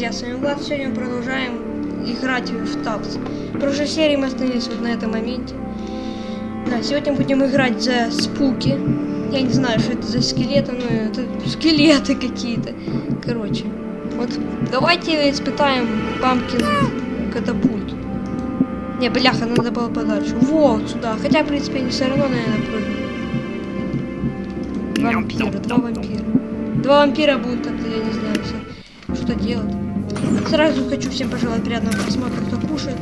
друзья, с вами Влад. Сегодня мы продолжаем играть в Тапс. В прошлой серии мы остановились вот на этом моменте. Да, сегодня будем играть за спуки. Я не знаю, что это за скелеты, но это скелеты какие-то. Короче, вот давайте испытаем памкин катапульт. Не, бляха, надо было подальше. Вот сюда. Хотя, в принципе, они все равно, наверное, прыгнут. Вампиры, два вампира. Два вампира будут как-то, я не знаю, что делать. Сразу хочу всем пожелать приятного просмотра, кто кушает.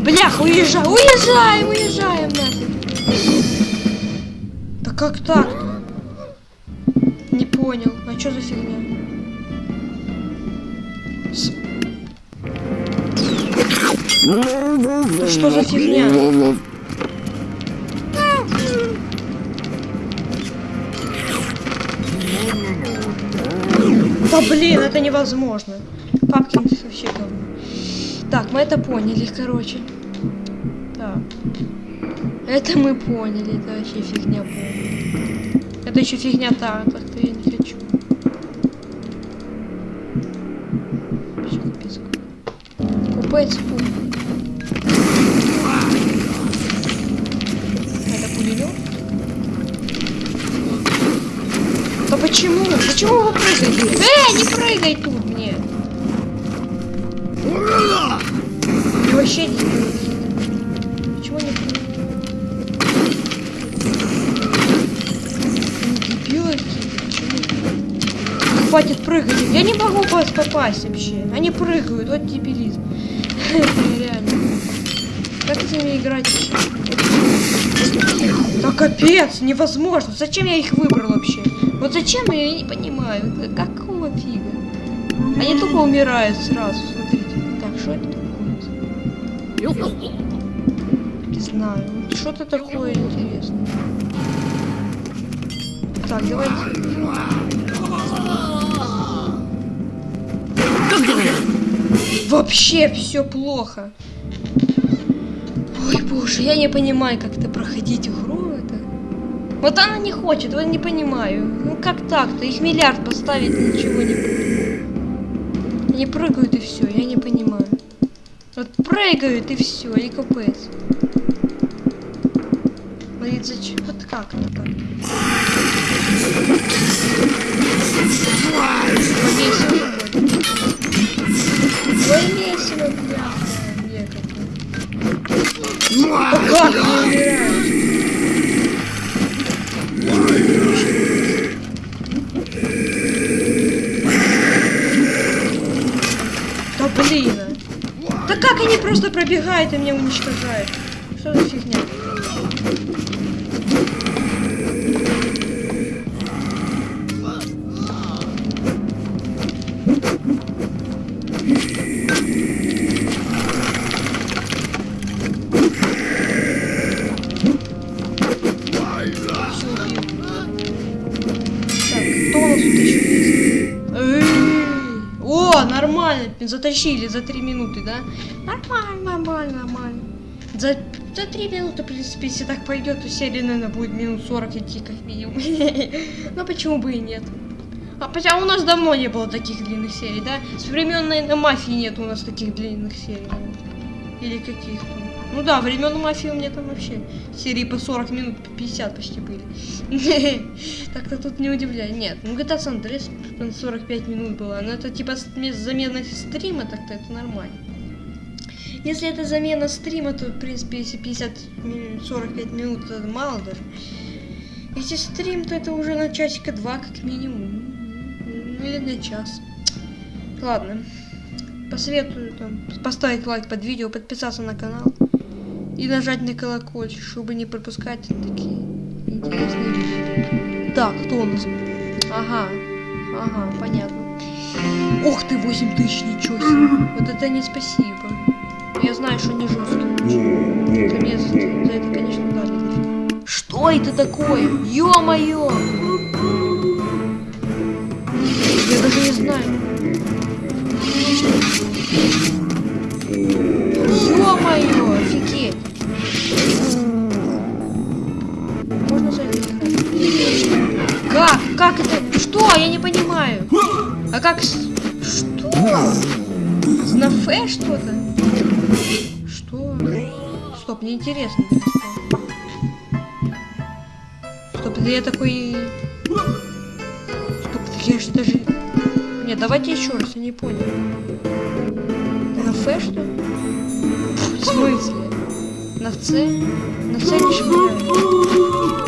Блях, уезжай, уезжаем, уезжаем нафиг. Да как так? Не понял. А что за фигня? С... Что за фигня? Блин, это невозможно. Папкин вообще говно. Так, мы это поняли, короче. Так. Это мы поняли, это вообще фигня полная. Это еще фигня та, так-то я не хочу. Купец пул. Почему? Почему вы прыгаете? Эй, не прыгай тут мне! И вообще не Почему не Дебилы какие-то, Хватит прыгать. Я не могу вас попасть вообще. Они прыгают, вот дебилизм. Реально. Как с ними играть? Да капец, невозможно. Зачем я их выбрал вообще? Вот зачем я не понимаю. Какого фига? Они тупо умирают сразу, смотрите. Так, что это такое? Не знаю. Что-то такое интересное. Так, давайте. Вообще все плохо. Ой, боже, я не понимаю, как это проходить игру. Вот она не хочет, вот не понимаю. Ну как так-то? Их миллиард поставить ничего не будет. Они прыгают и все, я не понимаю. Вот прыгают и все, и капец. Говорит, зачем? Вот как это так? Повесил Ой, весело, бля. Да как не умираешь? Блин. Да как они просто пробегают и меня уничтожают? Что за фигня? Затащили за три минуты, да? Нормально, нормально, нормально. За, за три минуты, в принципе, если так пойдет, то серия, наверное, будет минут 40 идти как минимум. Но почему бы и нет? А хотя у нас давно не было таких длинных серий, да? С времен, наверное, мафии нет у нас таких длинных серий. Или каких-то. Ну да, времен мафии у меня там вообще серии по 40 минут, по 50 почти были. Так-то тут не удивляй. Нет, ну GTA San Andreas там 45 минут было. Но это типа замена стрима, так-то это нормально. Если это замена стрима, то, в принципе, если 50 45 минут, это мало даже. Если стрим, то это уже на часика два, как минимум. Ну, или на час. Ладно. Посоветую там, поставить лайк под видео, подписаться на канал. И нажать на колокольчик, чтобы не пропускать такие интересные видео. Так, кто у нас? Ага, ага, понятно. Ух ты, 8 тысяч, ничего себе. Вот это не спасибо. Я знаю, что не жесткий. Это мне за, за это, конечно, дали. Что это такое? Ё-моё! Я даже не знаю. Можно зайти? Как? Как как... с- Что? На Ф что-то? Что? Стоп, мне интересно. это. Стоп, это я такой... Стоп, я же даже... Нет, давайте еще раз, я не понял. На Ф что? В смысле? На С? На С не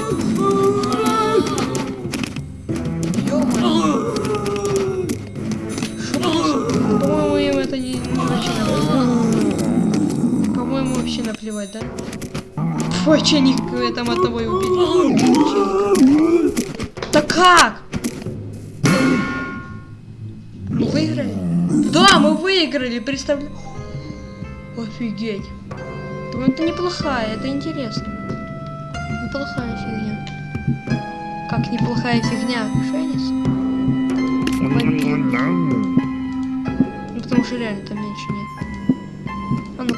наплевать, да? Фу, а че они к- там одного и убили? Да как? Мы выиграли? Да, мы выиграли, представляю. Офигеть. Ну, это неплохая, это интересно. Неплохая фигня. Как неплохая фигня? Шенис? Ну, потому что реально там меньше нет.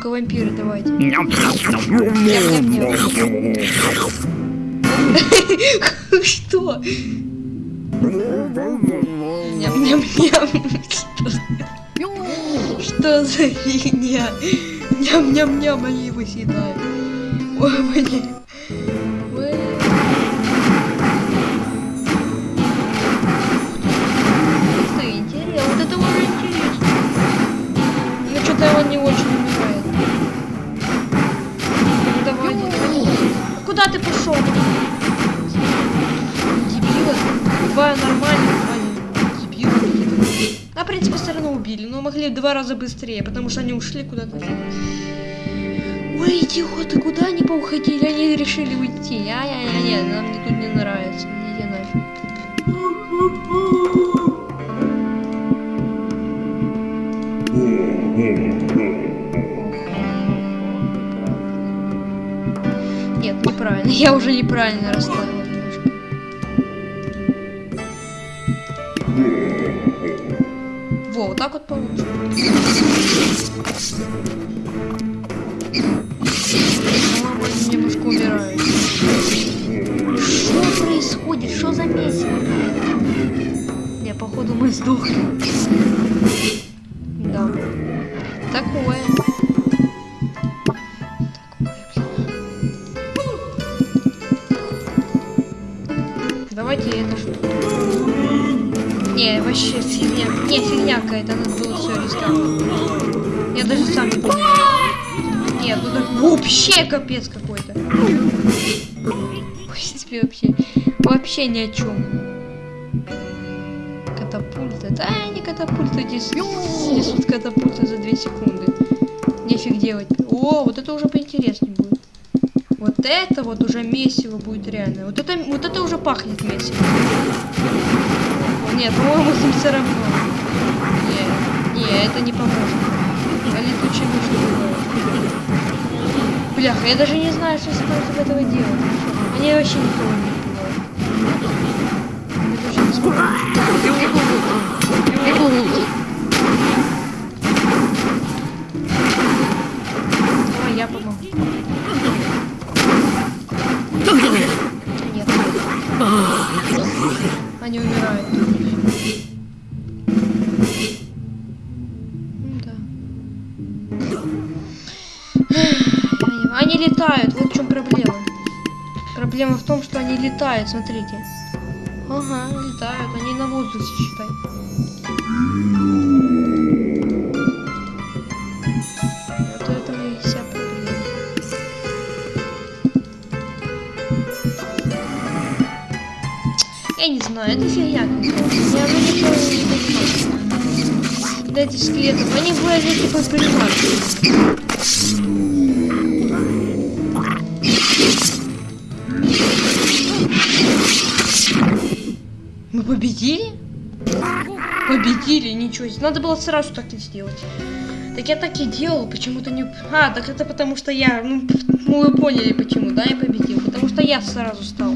Ну-ка, вампиры, давайте. Что? Что за фигня? Ням-ням-ням, они его съедают. Ой, блин. Пошел? Дебилы. Два нормальных, какие-то. А, в принципе, все равно убили, но могли в два раза быстрее, потому что они ушли куда-то. Ой, идиоты, куда они поуходили? Они решили уйти. Ай-яй-яй, нам мне тут не нравится. Иди нафиг. Неправильно. Я уже неправильно расставила немножко. Во, вот так вот. По-моему, они немножко умирают. Что происходит? Что за месиво? Не, походу мы сдохли. Давайте это что? Не, вообще фигня. Не, фигня какая-то, надо было все рестартовать. Я даже сам не понимаю. Нет, ну так вообще капец какой-то. В принципе, вообще. Вообще ни о чем. Катапульта. Да, не катапульта, здесь несут катапульты за 2 секунды. Нефиг делать. О, вот это уже поинтереснее будет. Это вот уже месиво будет реально. Вот это, вот это уже пахнет месиво. Нет, по-моему, с все равно. Не, не, это не поможет. А летучие мыши. Бляха, я даже не знаю, что против этого делать. Они вообще никого не. Давай я помогу. Нет. Они умирают. Ну да. Они летают, вот в чем проблема. Проблема в том, что они летают, смотрите. Ага, летают, они на воздухе, считай. Не знаю, это фигня. Я уже не понимаю. Да эти скелетов, они выглядят типа приматы. Мы победили? Победили, ничего себе. Надо было сразу так и сделать. Так я так и делал, почему-то не... А, так это потому что я... Ну, ну вы поняли почему, да, я победил. Потому что я сразу стал.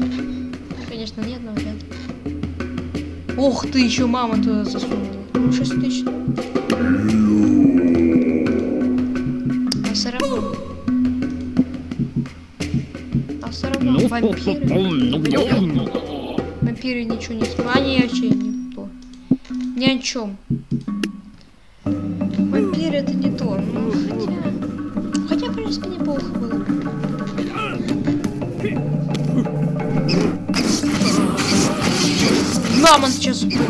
Конечно, нет, но вряд Ох, ты, еще мама туда засунула. Ну, 6 тысяч. А все равно... А все равно ну, вампиры... Ну, вампиры ничего не смогли. Они вообще никто. Ни о чем. Вампир это не то. Ну, хотя... Хотя, в принципе, неплохо было. Мамонт сейчас упадет.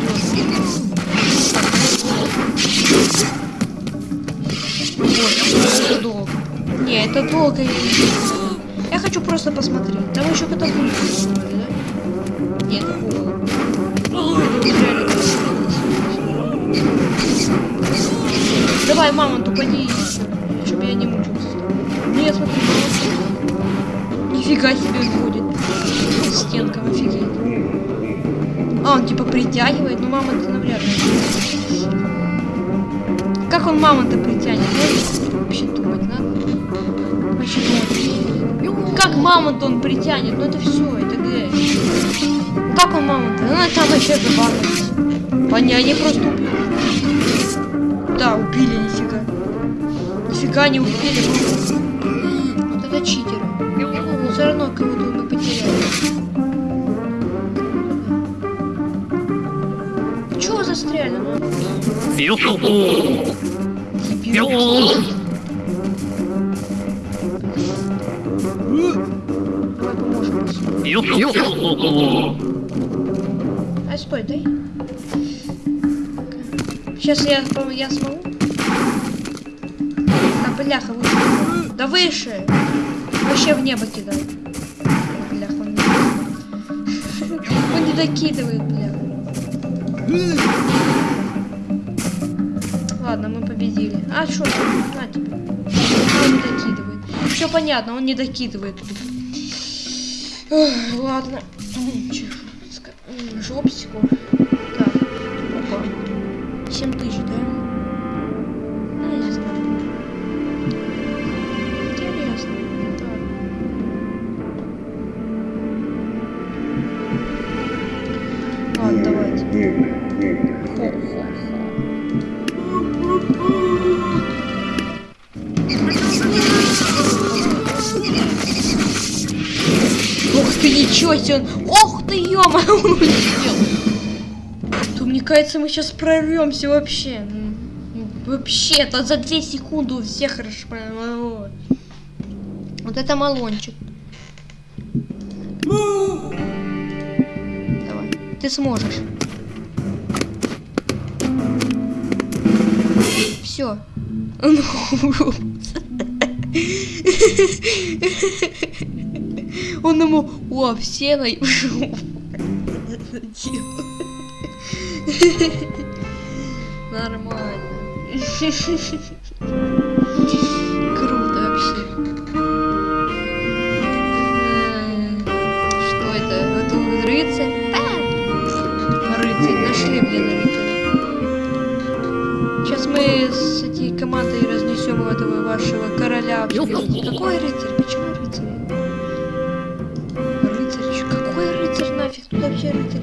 Не, это долго. Я, я хочу просто посмотреть. Там еще катапульты, да? Нет. Давай, мамонт, упади, чтобы я не мучился. Нет, смотри, мамонт. Нифига себе он ходит. Стенкам, офигеть. Он типа притягивает, но мамонт навряд ли. Как он мамонта притянет? Вообще думать надо. Вообще думать. Как мамонт он притянет? Ну это все, это Г. Ну как он мамонта? Ну там вообще забавно. Понятно, они просто убили. Да, убили, нифига. Нифига не убили. Вот это читеры. Но все равно кого-то мы потеряли. Ну. А стой, дай. Сейчас я, я смогу. А, бляха, выше. Да выше. Вообще в небо кидай. Бляха, он не... Он не докидывает, бляха. Ладно, мы победили. А что? На тебе. А, Он не докидывает. Все понятно, он не докидывает. Ох, ладно. Жопсику. Так. Опа. 7 тысяч, да? Ну, я не знаю. Интересно. Так. Ладно, давайте. Ничего себе! он- Ох ты, ё он улетел! То, мне кажется, мы сейчас прорвемся вообще. М, Вообще, то за 2 секунды у всех расшпануло. Вот это малончик. Давай, ты сможешь. Все. Он ему, о, все на Нормально. Круто вообще. М, Что это? Это рыцарь? А! Рыцарь, нашли, блин, рыцаря. Сейчас мы с этой командой разнесем этого вашего короля. вообще. Какой рыцарь? Это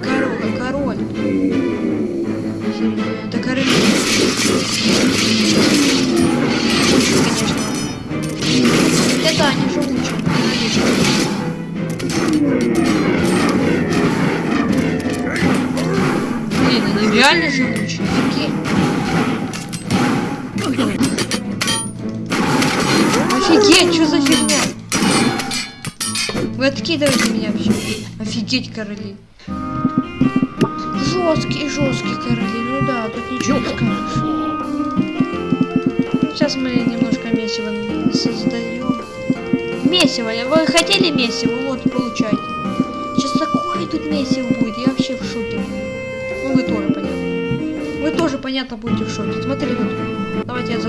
король, Это король. Конечно. Это они живучие. Блин, они реально живучие. Офигеть. Офигеть, что за фигня? Вы откидываете меня вообще. Офигеть, короли. Жесткие, жесткие короли. Ну да, тут ничего не скажешь. Сейчас мы немножко месиво создаем. Месиво. Вы хотели месиво? Вот, получайте. Сейчас такое тут месиво будет. Я вообще в шоке. Ну, вы тоже, понятно. Вы тоже, понятно, будете в шоке. Смотри тут. Давайте я за...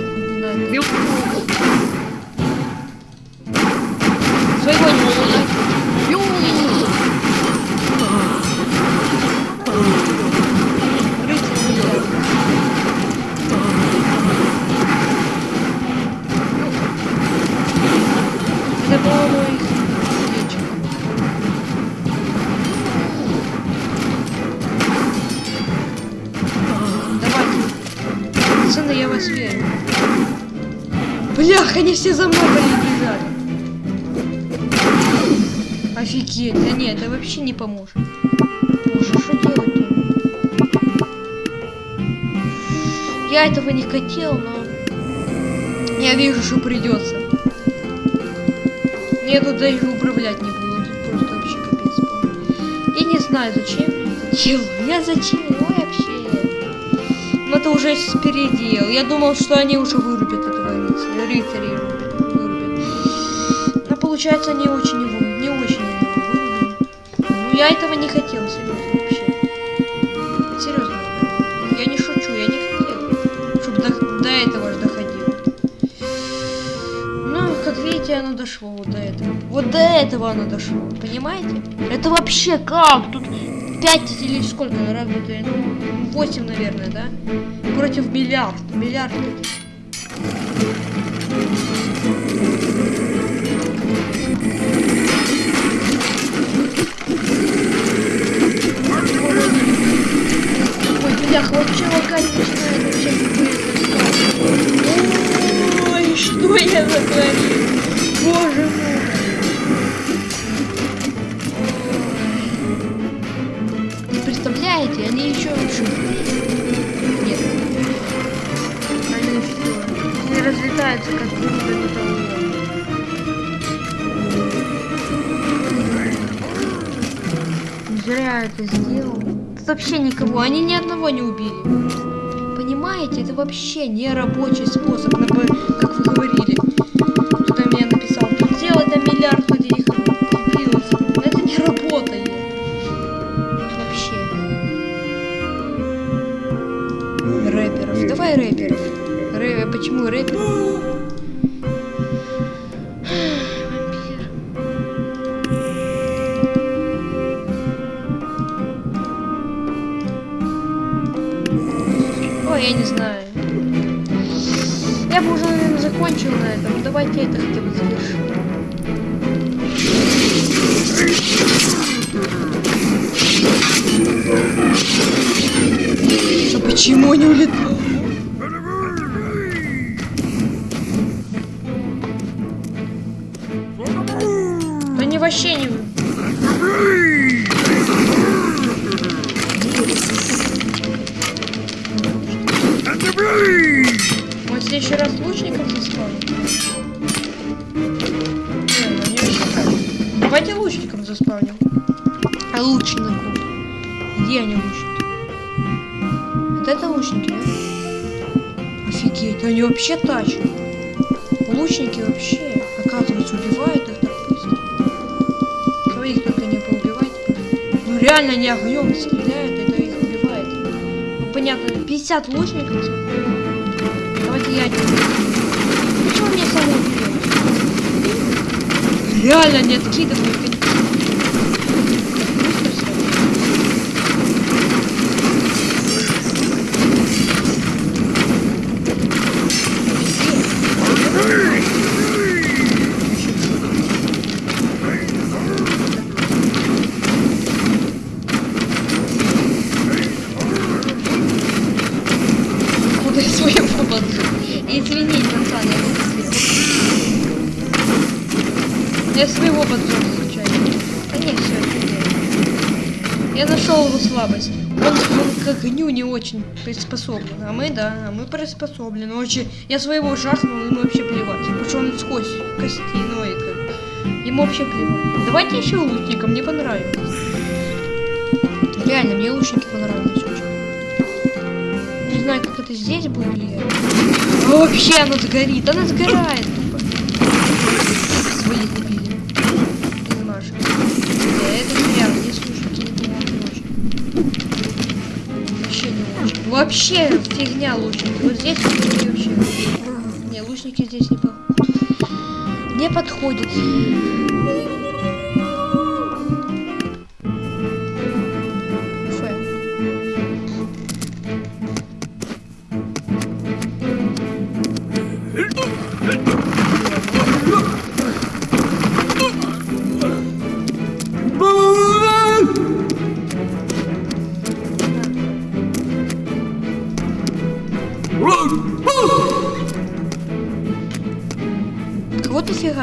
Верю. Блях, они все за мной бежали. Офигеть, да нет, это вообще не поможет. Боже, что делать-то? Я этого не хотел, но я вижу, что придется. Я тут даже управлять не буду, тут просто вообще капец полный. Я не знаю, зачем я. Я зачем? Вообще. Ну это уже передел. Я думал, что они уже вырубят этого рыцаря. Рыцаря вырубят. Но получается, они очень его, не очень его вырубили. Ну я этого не хотел, серьезно, вообще. Серьезно. Я не шучу, я не хотел. Чтобы до, до этого же доходило. Ну, как видите, оно дошло вот до этого. Вот до этого оно дошло. Понимаете? Это вообще как? Тут 5 или сколько? Ну, 8, наверное, да? Против миллиард. Миллиард. Ой, бляха, вообще лагать начинает вообще какой-то Ой, что я натворил? Боже мой. Разлетаются, как будто это Зря это сделал. Тут вообще никого, они ни одного не убили. Понимаете, это вообще не рабочий способ, как вы говорили. Почему? Вампир. Ой, я не знаю. Я бы уже, наверное, закончил на этом. Давайте это хотя бы завершим. А почему не улетал? Следующий раз лучников заспавнит. Не, ну не. Давайте лучников заспавним. А лучников? Где они лучники? Вот это лучники, да? Офигеть, они вообще тачат. Лучники вообще, оказывается, убивают их так быстро. Их только не поубивать. Ну реально они огнем стреляют, это их убивает. Ну понятно, 50 лучников. Давайте я один. Почему мне убьет? Реально не откидывают. они- Быстро всё. Куда я своего поджег? Извини, пацан, я не успел. Я своего поджег случайно. Да не, все, Я нашел его слабость. Он, он к огню не очень приспособлен. А мы, да, а мы приспособлены. Очень. Я своего жахнул, ему вообще плевать. Что он сквозь костяной. Ему вообще плевать. Давайте еще лучника, мне понравилось. Реально, мне лучники понравились очень. Не знаю, как это здесь будет. А вообще оно сгорит, она сгорает тупо. Вообще фигня лучники. Вот здесь вообще. Не, лучники здесь не подходят. Не подходят.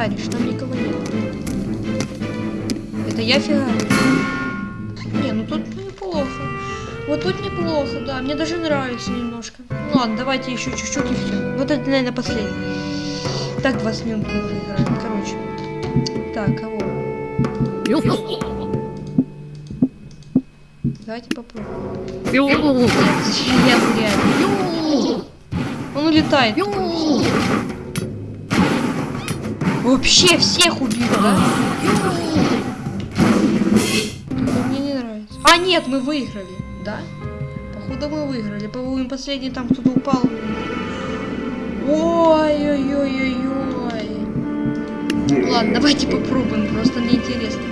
Фигаришь? Там никого нет. Это я фигарю. Не, ну тут неплохо. Вот тут неплохо, да. Мне даже нравится немножко. Ну ладно, давайте еще чуть-чуть и все. Вот это, наверное, последний. Так 20 минут мы уже играем. Короче. Так, кого? Давайте попробуем. Нет, я реально. Он улетает. Вообще всех убил, да? Мне не нравится. А, нет, мы выиграли, да? Походу мы выиграли. По-моему, последний там кто-то упал. Ой-ой-ой-ой-ой. Ладно, давайте попробуем, просто мне интересно.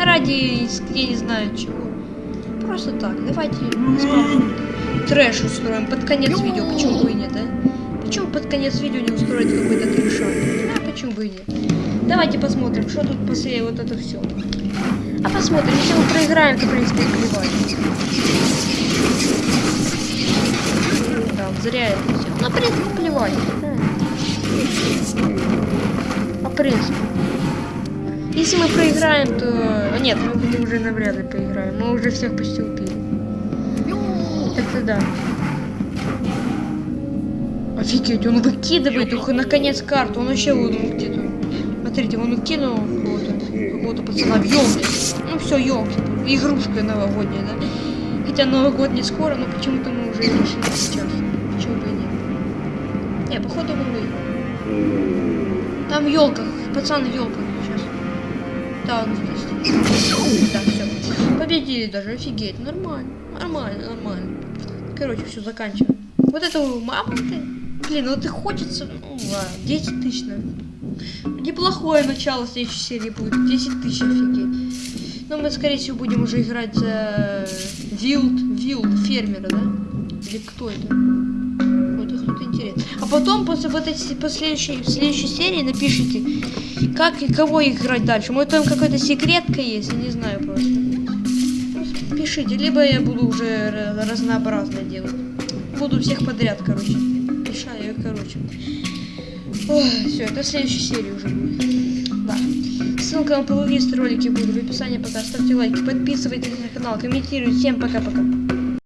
Ради, я не знаю чего. Просто так, давайте трэш устроим под конец видео, почему бы и нет, да? Почему под конец видео не устроить какой-то трешак? И нет? Давайте посмотрим, что тут после вот это все. А посмотрим, если мы проиграем, то в принципе плевать. Да, зря это все. Ну, в принципе, плевать. А в принципе. Если мы проиграем, то... а, Нет, мы уже навряд ли проиграем. Мы уже всех почти убили. Так-то да. Офигеть, он выкидывает ух, наконец карту. Он вообще вот выкидывает. Смотрите, он выкинул какого-то какого пацана елке. Ну все, елки. Игрушка новогодняя, да? Хотя Новый год не скоро, но почему-то мы уже решили сейчас. Почему бы и нет? Не, походу мы выиграем. Там в елках, пацан в елках сейчас. Да, он здесь. Да, все. Победили даже, офигеть. Нормально, нормально, нормально. Короче, все, заканчиваем. Вот это мама ты. Блин, ну ты хочется. Ну ладно, 10 тысяч, наверное. Неплохое начало следующей серии будет. 10 тысяч, офигеть. Но мы, скорее всего, будем уже играть за Вилд, Вилд, фермера, да? Или кто это? Вот это кто-то интересный. А потом, после вот этой последующей, в следующей серии напишите, как и кого играть дальше. Может, там какая-то секретка есть, я не знаю просто. Просто Пишите, либо я буду уже ра- разнообразно делать. Буду всех подряд, короче. Все, это в следующей серии уже будет. Да. Ссылка на плейлист ролики будут в описании пока. Ставьте лайки, подписывайтесь на канал, комментируйте. Всем пока-пока.